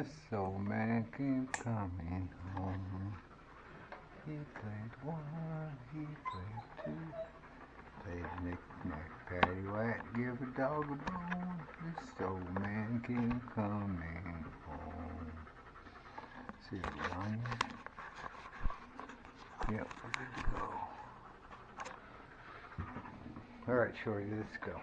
The soul man keeps coming home. He played one, he played two. Played knick-knack, paddywhack, give a dog a bone. The soul man keeps coming home. See the line? Yep, we're good to go. All right, Shorty, let's go.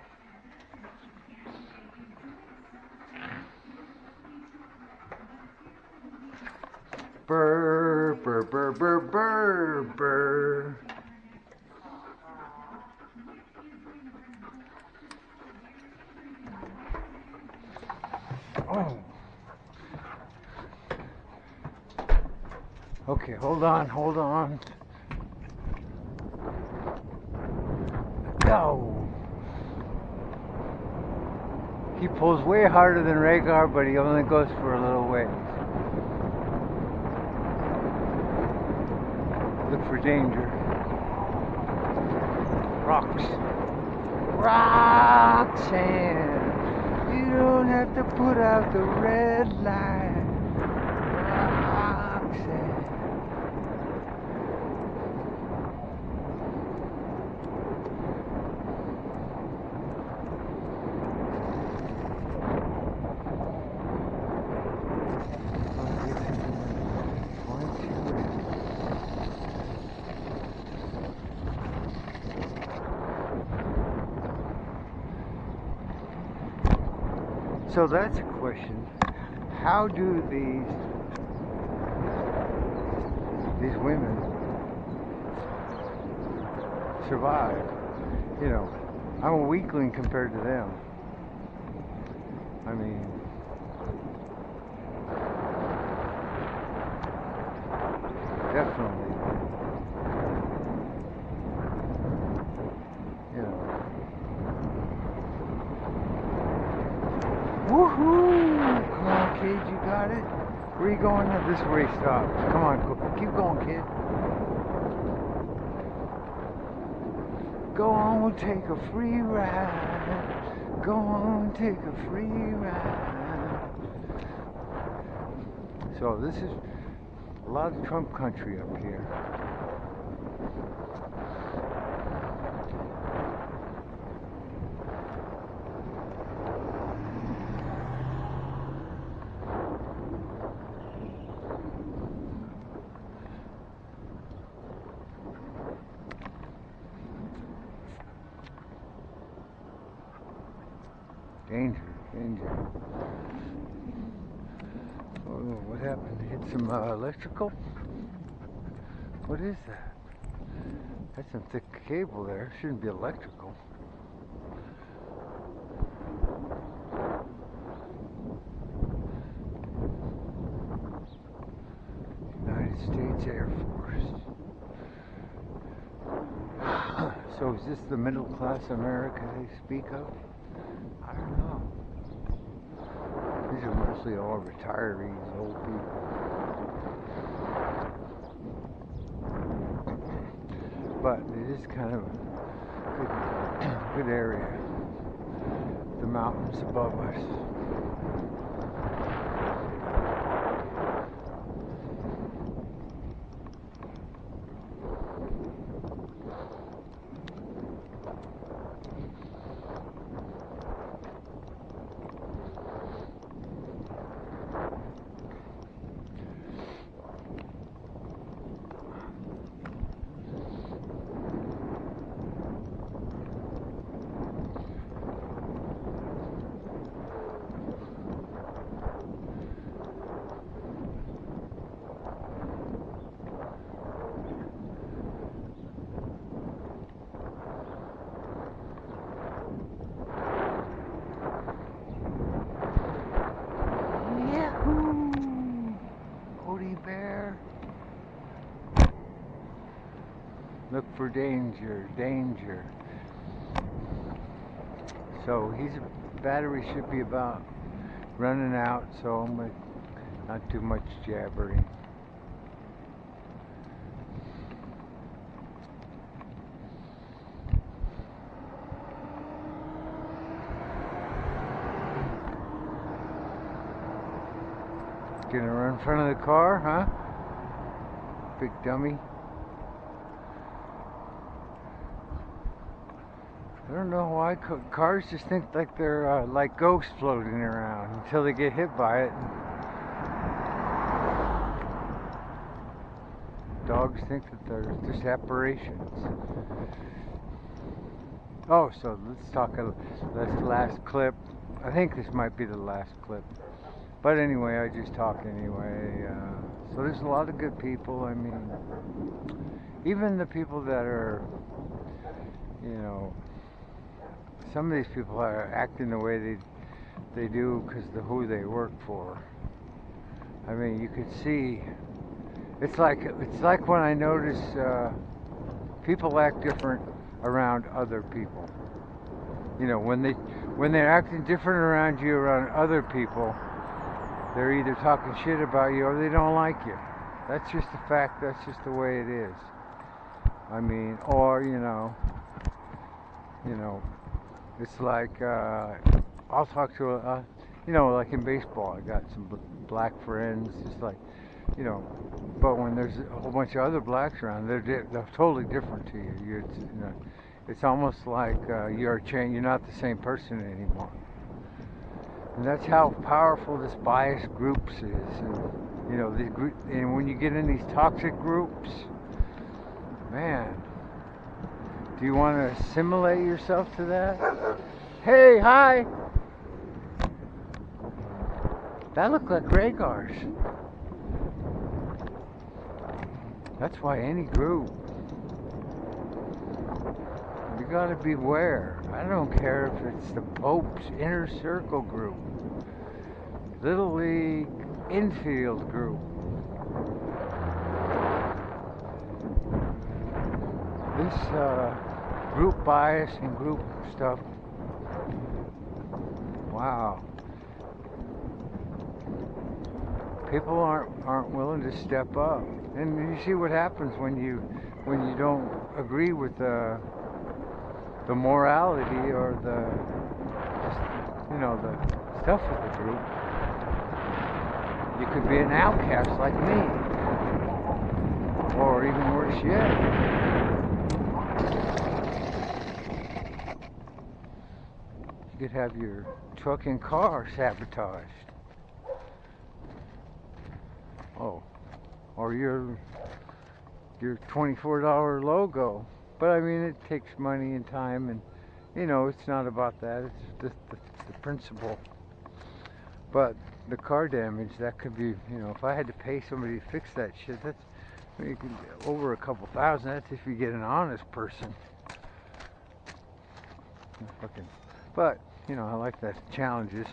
Burr, burr, burr, burr, burr, burr. Oh. Okay, hold on, hold on. Go. He pulls way harder than Rhaegar, but he only goes for a little ways. Look for danger. Rocks. Roxanne. You don't have to put out the red light. Roxanne. So that's a question. How do these these women survive? You know, I'm a weakling compared to them. I mean, definitely. You know. Woohoo! Come on, kid, you got it. Where you going? This is where he stops. Come on, keep going, kid. Go on, take a free ride. Go on, take a free ride. So this is a lot of Trump country up here. Danger, danger. Oh, what happened? Hit some uh, electrical? What is that? That's some thick cable there. Shouldn't be electrical. United States Air Force. so is this the middle class America they speak of? I don't know. These are mostly all retirees, old people. But it is kind of a good, good area. The mountains above us. Bear. Look for danger, danger. So his battery should be about running out, so I'm gonna not too much jabbering. Gonna run in front of the car, huh? Big dummy. I don't know why cars just think like they're uh, like ghosts floating around until they get hit by it. Dogs think that they're just apparitions. Oh, so let's talk a this last clip. I think this might be the last clip. But anyway, I just talk anyway. Uh, so there's a lot of good people. I mean, even the people that are, you know, some of these people are acting the way they they do because of who they work for. I mean, you could see. It's like it's like when I notice uh, people act different around other people. You know, when they when they're acting different around you around other people, they're either talking shit about you or they don't like you. That's just a fact. That's just the way it is. I mean, or you know, you know, it's like uh, I'll talk to a, you know, like in baseball, I got some black friends. Just like, you know, but when there's a whole bunch of other blacks around, they're di- they're totally different to you. You're, you know, it's almost like uh, you're cha- you're not the same person anymore. And that's how powerful this bias groups is. And, you know, the group, and when you get in these toxic groups, man, do you want to assimilate yourself to that? Hey, hi. That looked like Rhaegars. That's why any group, you gotta beware. I don't care if it's the Pope's inner circle group, Little League infield group. This uh, group bias and group stuff. Wow. People aren't aren't willing to step up, and you see what happens when you when you don't agree with the the morality or the you know the stuff of the group. You could be an outcast like me, or even worse yet. you could have your truck and car sabotaged. Oh, or your your $24 logo. But I mean, it takes money and time, and you know, it's not about that. It's just the, the principle. But the car damage, that could be, you know, if I had to pay somebody to fix that shit, that's I mean, over a couple thousand. That's if you get an honest person. Fucking but, you know, I like the challenges.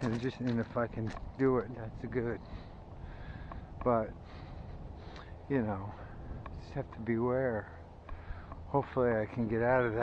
And just and if I can do it, that's good. But, you know, just have to beware. Hopefully I can get out of that